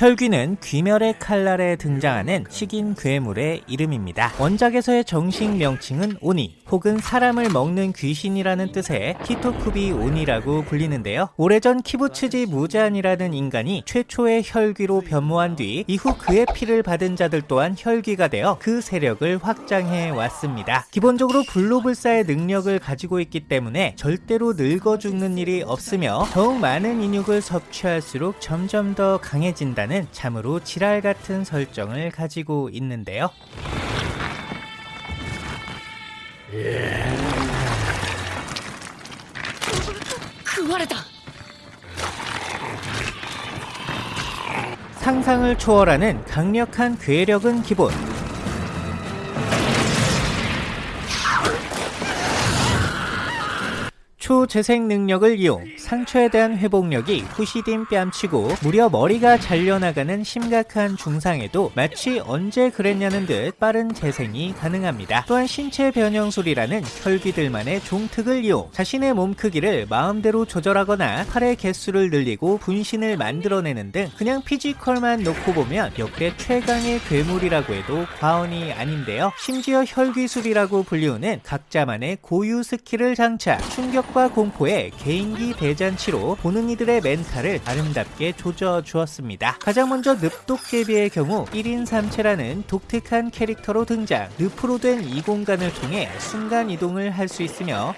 혈귀는 귀멸의 칼날에 등장하는 식인 괴물의 이름입니다. 원작에서의 정식 명칭은 오니 혹은 사람을 먹는 귀신이라는 뜻의 키토쿠비 오니라고 불리는데요. 오래전 키부츠지 무잔이라는 인간이 최초의 혈귀로 변모한 뒤 이후 그의 피를 받은 자들 또한 혈귀가 되어 그 세력을 확장해 왔습니다. 기본적으로 불로불사의 능력을 가지고 있기 때문에 절대로 늙어 죽는 일이 없으며 더욱 많은 인육을 섭취할수록 점점 더 강해진다는 참으로 지랄 같은 설정을 가지고 있는데요. 상상을 초월하는 강력한 괴력은 기본 초 재생 능력을 이용 상처에 대한 회복력이 후시딘 뺨치고 무려 머리가 잘려나가는 심각한 중상에도 마치 언제 그랬냐는 듯 빠른 재생이 가능합니다. 또한 신체 변형술이라는 혈귀들만의 종특을 이용 자신의 몸 크기를 마음대로 조절하거나 팔의 개수를 늘리고 분신을 만들어내는 등 그냥 피지컬만 놓고 보면 역대 최강의 괴물이라고 해도 과언이 아닌데요. 심지어 혈귀술이라고 불리우는 각자만의 고유 스킬을 장착, 충격 충격과 공포에 개인기 대잔치로 보는 이들의 멘탈을 아름답게 조져주었습니다. 가장 먼저 늪도깨비의 경우 1인 3체라는 독특한 캐릭터로 등장 늪으로 된 이 공간을 통해 순간 이동을 할 수 있으며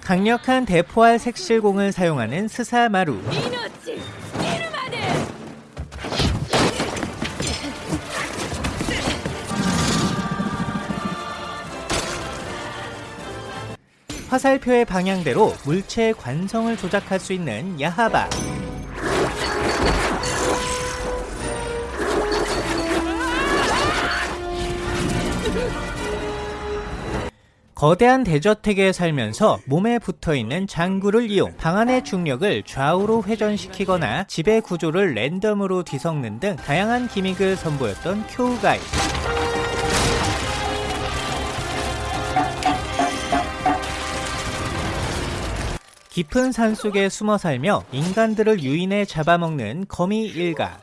강력한 대포알 색실공을 사용하는 스사마루 화살표의 방향대로 물체의 관성을 조작할 수 있는 야하바. 거대한 대저택에 살면서 몸에 붙어있는 장구를 이용 방 안의 중력을 좌우로 회전시키거나 지배 구조를 랜덤으로 뒤섞는 등 다양한 기믹을 선보였던 쿄우가이 깊은 산속에 숨어 살며 인간들을 유인해 잡아먹는 거미 일가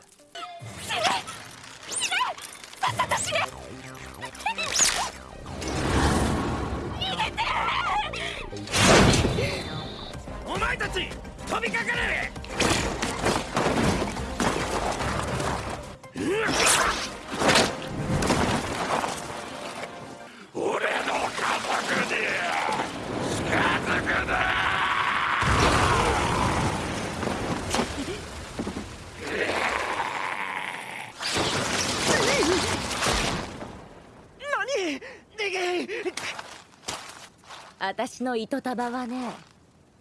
私の糸束はね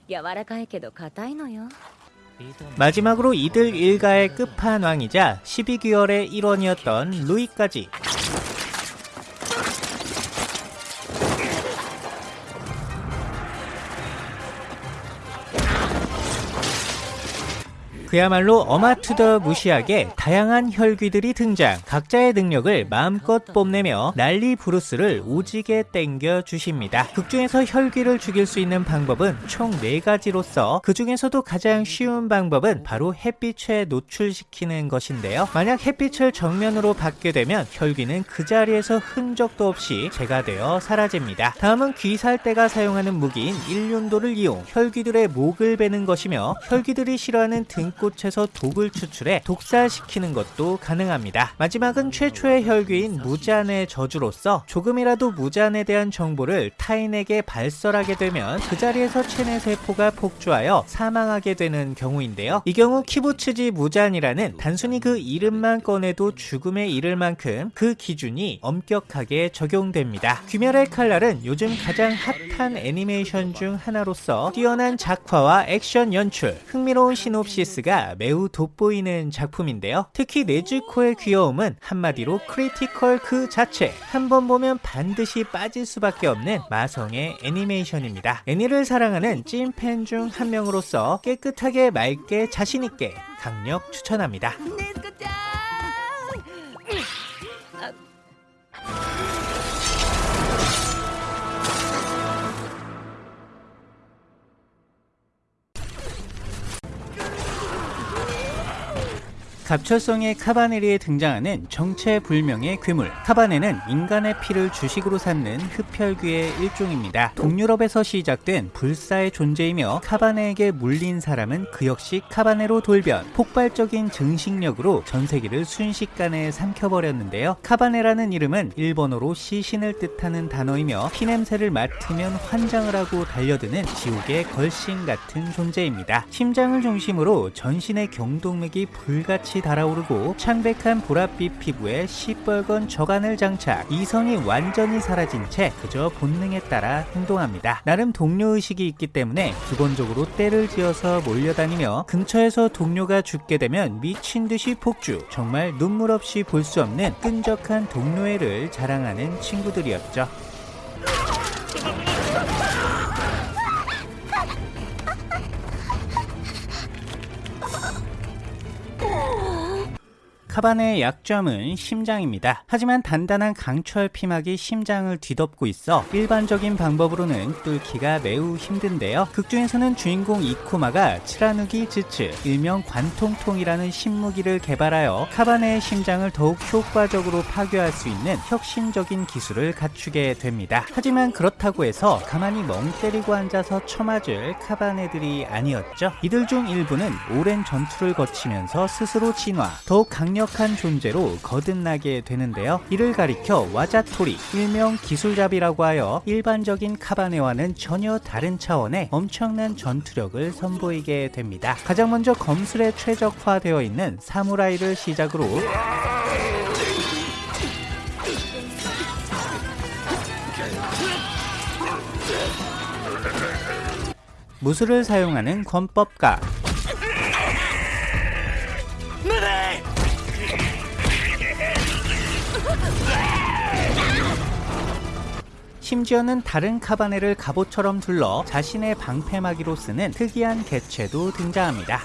柔らかいけど硬いのよ 마지막으로 이들 일가의 끝판왕이자 12개월의 일원이었던 루이까지 그야말로 어마투더 무시하게 다양한 혈귀들이 등장. 각자의 능력을 마음껏 뽐내며 난리 브루스를 오지게 땡겨 주십니다. 극중에서 혈귀를 죽일 수 있는 방법은 총 4가지로서 그 중에서도 가장 쉬운 방법은 바로 햇빛에 노출시키는 것인데요. 만약 햇빛을 정면으로 받게 되면 혈귀는 그 자리에서 흔적도 없이 재가 되어 사라집니다. 다음은 귀살대가 사용하는 무기인 일륜도를 이용. 혈귀들의 목을 베는 것이며 혈귀들이 싫어하는 등 꽃에서 독을 추출해 독살시키는 것도 가능합니다. 마지막은 최초의 혈귀인 무잔의 저주로서 조금이라도 무잔에 대한 정보를 타인에게 발설하게 되면 그 자리에서 체내 세포가 폭주하여 사망하게 되는 경우인데요. 이 경우 키부츠지 무잔이라는 단순히 그 이름만 꺼내도 죽음에 이를 만큼 그 기준이 엄격하게 적용됩니다. 귀멸의 칼날은 요즘 가장 핫한 애니메이션 중 하나로서 뛰어난 작화와 액션 연출, 흥미로운 시놉시스가 분위기가 매우 돋보이는 작품인데요. 특히 네즈코의 귀여움은 한마디로 critical 그 자체 한번 보면 반드시 빠질 수밖에 없는 마성의 애니메이션입니다. 애니를 사랑하는 찐팬 중 한 명으로서 깨끗하게 맑게 자신있게 강력 추천합니다. 갑철성의 카바네리에 등장하는 정체불명의 괴물 카바네는 인간의 피를 주식으로 삼는 흡혈귀의 일종입니다. 동유럽에서 시작된 불사의 존재이며 카바네에게 물린 사람은 그 역시 카바네로 돌변 폭발적인 증식력으로 전 세계를 순식간에 삼켜버렸는데요. 카바네라는 이름은 일본어로 시신을 뜻하는 단어이며 피냄새를 맡으면 환장을 하고 달려드는 지옥의 걸신 같은 존재입니다. 심장을 중심으로 전신의 경동맥이 불같이 달아오르고 창백한 보랏빛 피부에 시뻘건 저간을 장착 이성이 완전히 사라진 채 그저 본능에 따라 행동합니다. 나름 동료의식이 있기 때문에 기본적으로 때를 지어서 몰려다니며 근처에서 동료가 죽게 되면 미친 듯이 폭주 정말 눈물 없이 볼 수 없는 끈적한 동료애를 자랑하는 친구들이었죠. 카바네의 약점은 심장입니다. 하지만 단단한 강철 피막이 심장을 뒤덮고 있어 일반적인 방법으로는 뚫기가 매우 힘든데요. 극중에서는 주인공 이쿠마가 치라누기 즈츠, 일명 관통통이라는 신무기를 개발하여 카바네의 심장을 더욱 효과적으로 파괴할 수 있는 혁신적인 기술을 갖추게 됩니다. 하지만 그렇다고 해서 가만히 멍 때리고 앉아서 쳐맞을 카바네들이 아니었죠. 이들 중 일부는 오랜 전투를 거치면서 스스로 진화, 더욱 강력 강력한 존재로 거듭나게 되는데요. 이를 가리켜 와자토리, 일명 기술잡이라고 하여 일반적인 카바네와는 전혀 다른 차원의 엄청난 전투력을 선보이게 됩니다. 가장 먼저 검술에 최적화되어 있는 사무라이를 시작으로 무술을 사용하는 권법가 심지어는 다른 카바네를 갑옷처럼 둘러 자신의 방패막이로 쓰는 특이한 개체도 등장합니다.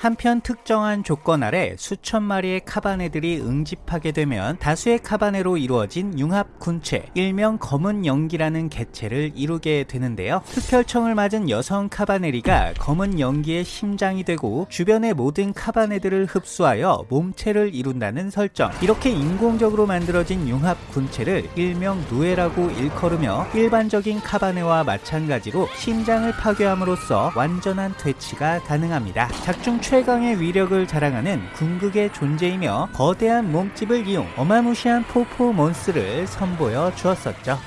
한편 특정한 조건 아래 수천 마리의 카바네들이 응집하게 되면 다수의 카바네로 이루어진 융합 군체, 일명 검은 연기라는 개체를 이루게 되는데요. 흡혈청을 맞은 여성 카바네리가 검은 연기의 심장이 되고 주변의 모든 카바네들을 흡수하여 몸체를 이룬다는 설정. 이렇게 인공적으로 만들어진 융합 군체를 일명 누에라고 일컬으며 일반적인 카바네와 마찬가지로 심장을 파괴함으로써 완전한 퇴치가 가능합니다. 작중 최강의 위력을 자랑하는 궁극의 존재이며 거대한 몸집을 이용 어마무시한 포포몬스를 선보여 주었었죠.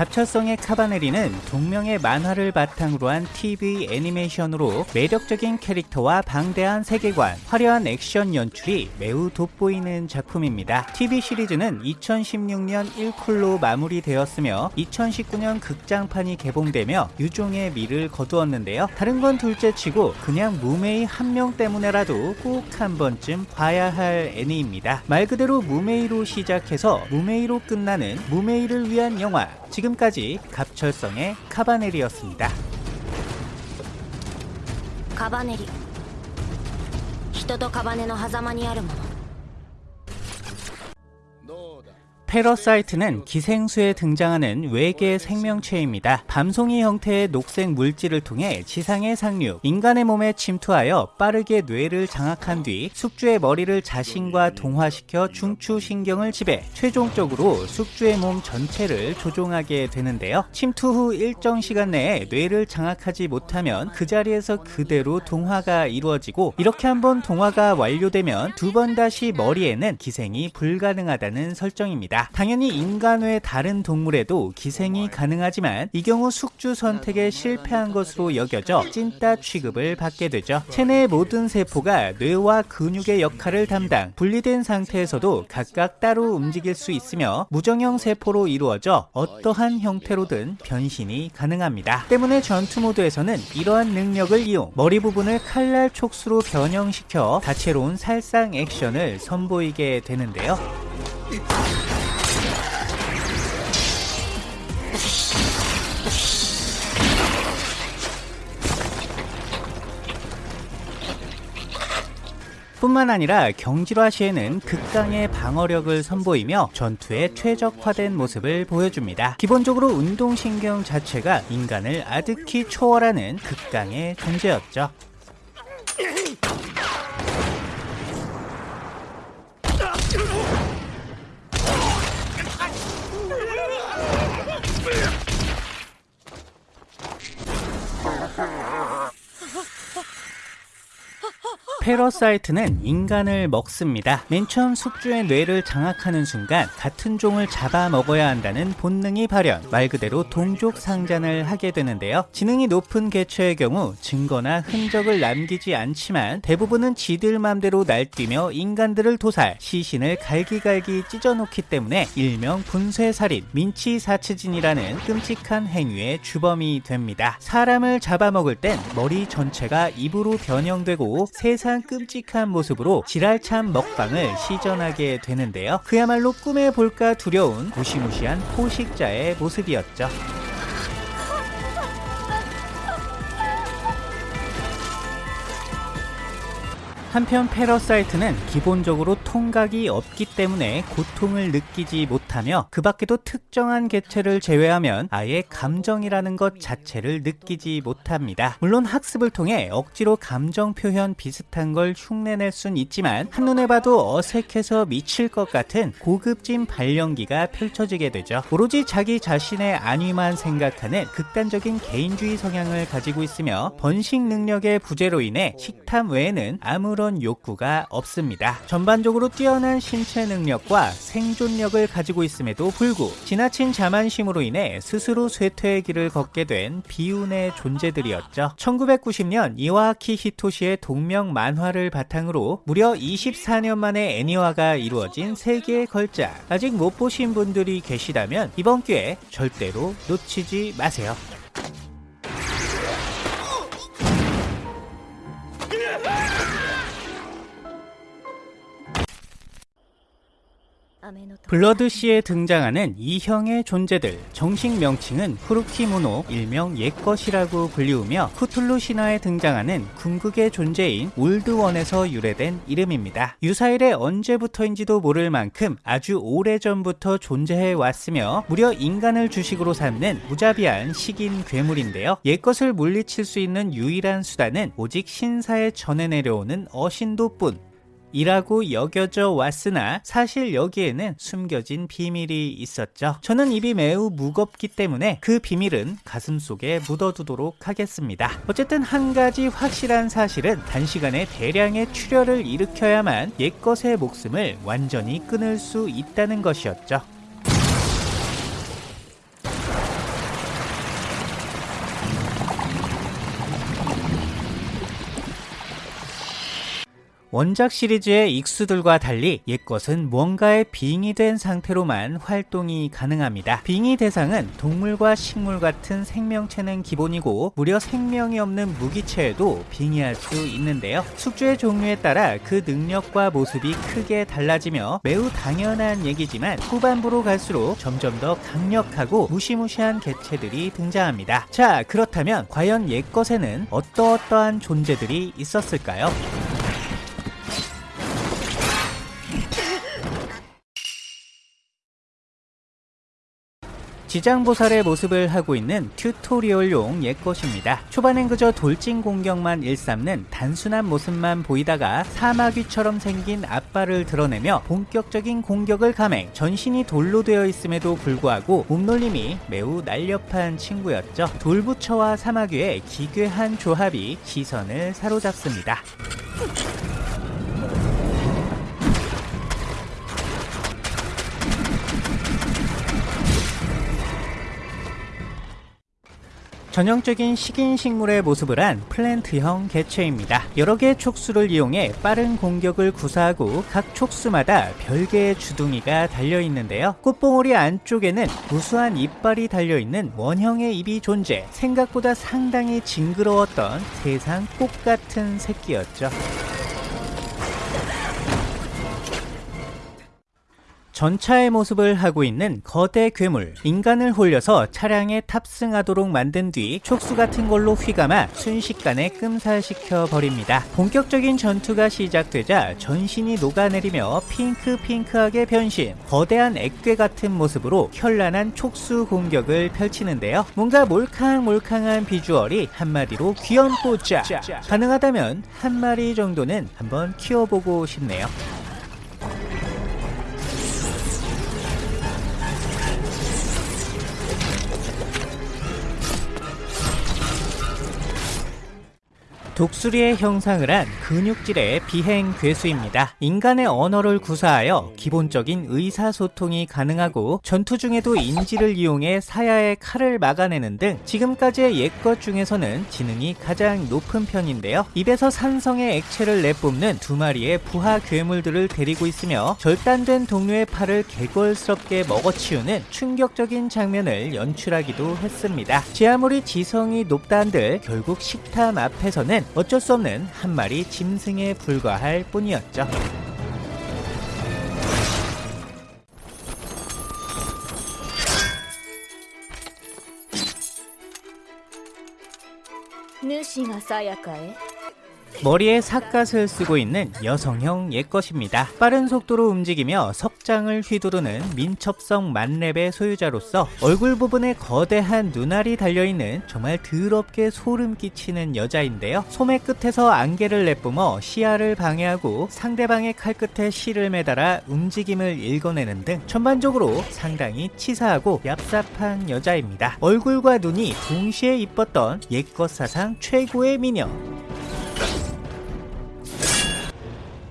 갑철성의 카바네리는 동명의 만화를 바탕으로 한 TV 애니메이션으로 매력적인 캐릭터와 방대한 세계관, 화려한 액션 연출이 매우 돋보이는 작품입니다. TV 시리즈는 2016년 1쿨로 마무리되었으며 2019년 극장판이 개봉되며 유종의 미를 거두었는데요. 다른 건 둘째치고 그냥 무메이 한 명 때문에라도 꼭 한 번쯤 봐야 할 애니입니다. 말 그대로 무메이로 시작해서 무메이로 끝나는 무메이를 위한 영화 지금까지 갑철성의 카바넬이었습니다. カバネリ人とカバネの狭間にあるもの parasite는 기생수에 등장하는 외계 생명체입니다. 밤송이 형태의 녹색 물질을 통해 지상에 상륙, 인간의 몸에 침투하여 빠르게 뇌를 장악한 뒤 숙주의 머리를 자신과 동화시켜 중추신경을 지배, 최종적으로 숙주의 몸 전체를 조종하게 되는데요. 침투 후 일정 시간 내에 뇌를 장악하지 못하면 그 자리에서 그대로 동화가 이루어지고 이렇게 한번 동화가 완료되면 두 번 다시 머리에는 기생이 불가능하다는 설정입니다. 당연히 인간 외 다른 동물에도 기생이 가능하지만 이 경우 숙주 선택에 실패한 것으로 여겨져 찐따 취급을 받게 되죠. 체내의 모든 세포가 뇌와 근육의 역할을 담당 분리된 상태에서도 각각 따로 움직일 수 있으며 무정형 세포로 이루어져 어떠한 형태로든 변신이 가능합니다. 때문에 전투 모드에서는 이러한 능력을 이용 머리 부분을 칼날 촉수로 변형시켜 다채로운 살상 액션을 선보이게 되는데요. 뿐만 아니라 경질화 시에는 극강의 방어력을 선보이며 전투에 최적화된 모습을 보여줍니다. 기본적으로 운동신경 자체가 인간을 아득히 초월하는 극강의 존재였죠. parasite는 인간을 먹습니다. 맨 처음 숙주의 뇌를 장악하는 순간 같은 종을 잡아먹어야 한다는 본능이 발현, 말 그대로 동족 상잔을 하게 되는데요. 지능이 높은 개체의 경우 증거나 흔적을 남기지 않지만 대부분은 지들 맘대로 날뛰며 인간들을 도살, 시신을 갈기갈기 찢어놓기 때문에 일명 분쇄살인, 민치사츠진이라는 끔찍한 행위의 주범이 됩니다. 사람을 잡아먹을 땐 머리 전체가 입으로 변형되고 세상 끔찍한 모습으로 지랄참 먹방을 시전하게 되는데요. 그야말로 꿈에 볼까 두려운 무시무시한 포식자의 모습이었죠. 한편 parasite는 기본적으로 통각이 없기 때문에 고통을 느끼지 못하며 그 밖에도 특정한 개체를 제외하면 아예 감정이라는 것 자체를 느끼지 못합니다. 물론 학습을 통해 억지로 감정 표현 비슷한 걸 흉내낼 순 있지만 한눈에 봐도 어색해서 미칠 것 같은 고급진 발연기가 펼쳐지게 되죠. 오로지 자기 자신의 안위만 생각하는 극단적인 개인주의 성향을 가지고 있으며 번식 능력의 부재로 인해 식탐 외에는 아무런 욕구가 없습니다. 전반적으로 뛰어난 신체 능력과 생존력을 가지고 있음에도 불구 지나친 자만심으로 인해 스스로 쇠퇴의 길을 걷게 된 비운의 존재들이었죠. 1990년 이와키 히토시의 동명 만화를 바탕으로 무려 24년 만에 애니화가 이루어진 세계의 걸작. 아직 못 보신 분들이 계시다면 이번 기회에 절대로 놓치지 마세요. 블러드시에 등장하는 이형의 존재들 정식 명칭은 후루키모노 일명 옛것이라고 불리우며 쿠툴루 신화에 등장하는 궁극의 존재인 올드원에서 유래된 이름입니다. 유사일에 언제부터인지도 모를 만큼 아주 오래전부터 존재해 왔으며 무려 인간을 주식으로 삼는 무자비한 식인 괴물인데요. 옛것을 물리칠 수 있는 유일한 수단은 오직 신사에 전해 내려오는 어신도뿐 이라고 여겨져 왔으나 사실 여기에는 숨겨진 비밀이 있었죠. 저는 입이 매우 무겁기 때문에 그 비밀은 가슴 속에 묻어두도록 하겠습니다. 어쨌든 한 가지 확실한 사실은 단시간에 대량의 출혈을 일으켜야만 옛것의 목숨을 완전히 끊을 수 있다는 것이었죠. 원작 시리즈의 익수들과 달리 옛것은 무언가에 빙이 된 상태로만 활동이 가능합니다. 빙의 대상은 동물과 식물 같은 생명체는 기본이고 무려 생명이 없는 무기체에도 빙의할 수 있는데요. 숙주의 종류에 따라 그 능력과 모습이 크게 달라지며 매우 당연한 얘기지만 후반부로 갈수록 점점 더 강력하고 무시무시한 개체들이 등장합니다. 자 그렇다면 과연 옛것에는 어떠어떠한 존재들이 있었을까요? 지장보살의 모습을 하고 있는 튜토리얼용 옛것입니다. 초반엔 그저 돌진 공격만 일삼는 단순한 모습만 보이다가 사마귀처럼 생긴 앞발을 드러내며 본격적인 공격을 감행 전신이 돌로 되어 있음에도 불구하고 몸놀림이 매우 날렵한 친구였죠. 돌부처와 사마귀의 기괴한 조합이 시선을 사로잡습니다. 전형적인 식인 식물의 모습을 한 플랜트형 개체입니다. 여러 개의 촉수를 이용해 빠른 공격을 구사하고 각 촉수마다 별개의 주둥이가 달려 있는데요. 꽃봉오리 안쪽에는 무수한 이빨이 달려 있는 원형의 입이 존재. 생각보다 상당히 징그러웠던 세상 꽃 같은 새끼였죠. 전차의 모습을 하고 있는 거대 괴물 인간을 홀려서 차량에 탑승하도록 만든 뒤 촉수 같은 걸로 휘감아 순식간에 끔살시켜 버립니다. 본격적인 전투가 시작되자 전신이 녹아내리며 핑크핑크하게 변신 거대한 액괴 같은 모습으로 현란한 촉수 공격을 펼치는데요. 뭔가 몰캉몰캉한 비주얼이 한마디로 귀염뽀짜 가능하다면 한 마리 정도는 한번 키워보고 싶네요. 독수리의 형상을 한 근육질의 비행 괴수입니다. 인간의 언어를 구사하여 기본적인 의사소통이 가능하고 전투 중에도 인지를 이용해 사야의 칼을 막아내는 등 지금까지의 옛것 중에서는 지능이 가장 높은 편인데요. 입에서 산성의 액체를 내뿜는 두 마리의 부하 괴물들을 데리고 있으며 절단된 동료의 팔을 개걸스럽게 먹어치우는 충격적인 장면을 연출하기도 했습니다. 제 아무리 지성이 높다 한들 결국 식탐 앞에서는 어쩔 수 없는 한 마리 짐승에 불과할 뿐이었죠. 네, 누시가 사야카에 머리에 삿갓을 쓰고 있는 여성형 옛것입니다. 빠른 속도로 움직이며 석장을 휘두르는 민첩성 만렙의 소유자로서 얼굴 부분에 거대한 눈알이 달려있는 정말 더럽게 소름 끼치는 여자인데요. 소매 끝에서 안개를 내뿜어 시야를 방해하고 상대방의 칼끝에 실을 매달아 움직임을 읽어내는 등 전반적으로 상당히 치사하고 얍삽한 여자입니다. 얼굴과 눈이 동시에 이뻤던 옛것 사상 최고의 미녀.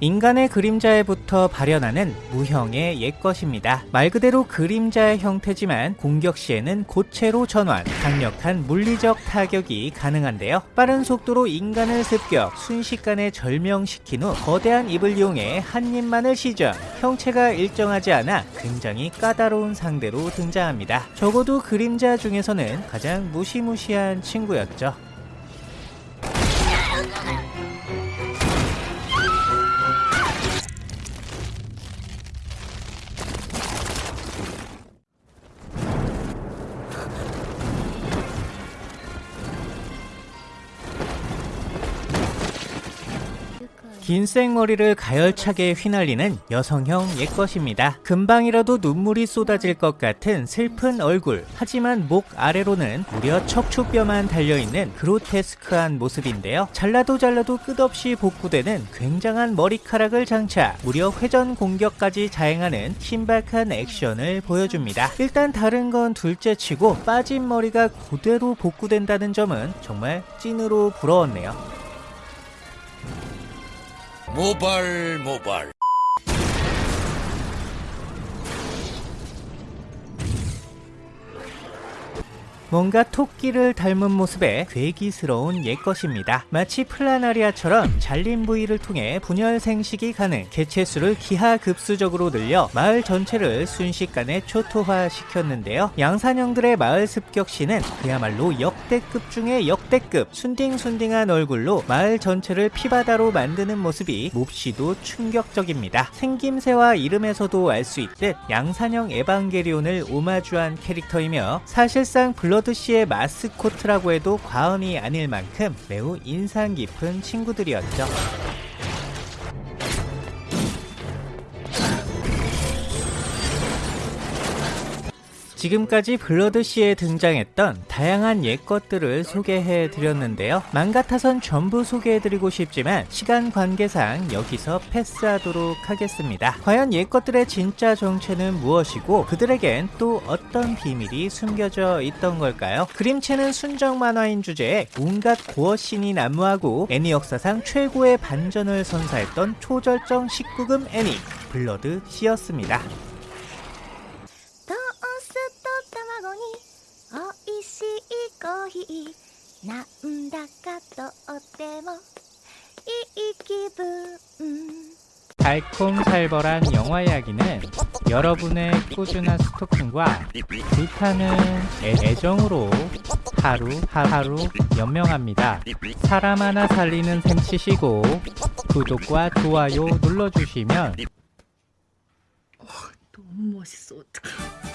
인간의 그림자에부터 발현하는 무형의 옛것입니다. 말 그대로 그림자의 형태지만 공격 시에는 고체로 전환, 강력한 물리적 타격이 가능한데요. 빠른 속도로 인간을 습격, 순식간에 절명시킨 후 거대한 입을 이용해 한 입만을 시전, 형체가 일정하지 않아 굉장히 까다로운 상대로 등장합니다. 적어도 그림자 중에서는 가장 무시무시한 친구였죠. 긴 생머리를 가열차게 휘날리는 여성형 옛것입니다. 금방이라도 눈물이 쏟아질 것 같은 슬픈 얼굴. 하지만 목 아래로는 무려 척추뼈만 달려있는 그로테스크한 모습인데요. 잘라도 잘라도 끝없이 복구되는 굉장한 머리카락을 장착. 무려 회전 공격까지 자행하는 신박한 액션을 보여줍니다. 일단 다른 건 둘째치고 빠진 머리가 그대로 복구된다는 점은 정말 찐으로 부러웠네요. 모발 모발 뭔가 토끼를 닮은 모습의 괴기스러운 옛것입니다. 마치 플라나리아처럼 잘린 부위를 통해 분열 생식이 가능, 개체수를 기하급수적으로 늘려 마을 전체를 순식간에 초토화시켰는데요. 양산형들의 마을 습격 시는 그야말로 역대급 중의 역대급, 순딩순딩한 얼굴로 마을 전체를 피바다로 만드는 모습이 몹시도 충격적입니다. 생김새와 이름에서도 알 수 있듯 양산형 에반게리온을 오마주한 캐릭터이며 사실상 블러 Blood-C의 마스코트라고 해도 과언이 아닐 만큼 매우 인상 깊은 친구들이었죠. 지금까지 블러드시에 등장했던 다양한 옛것들을 소개해 드렸는데요. 맘 같아선 전부 소개해 드리고 싶지만 시간 관계상 여기서 패스하도록 하겠습니다. 과연 옛것들의 진짜 정체는 무엇이고 그들에겐 또 어떤 비밀이 숨겨져 있던 걸까요? 그림체는 순정 만화인 주제에 온갖 고어신이 난무하고 애니 역사상 최고의 반전을 선사했던 초절정 19금 애니 블러드 씨였습니다. いコーヒーなんだかとってもいい気分 달콤살벌한 영화 이야기는 여러분의 꾸준한 스토킹과 불타는 애, 정으로 하루하루 연명합니다. 사람 하나 살리는 셈 치시고 구독과 좋아요 눌러주시면 멋있어. 어떡해.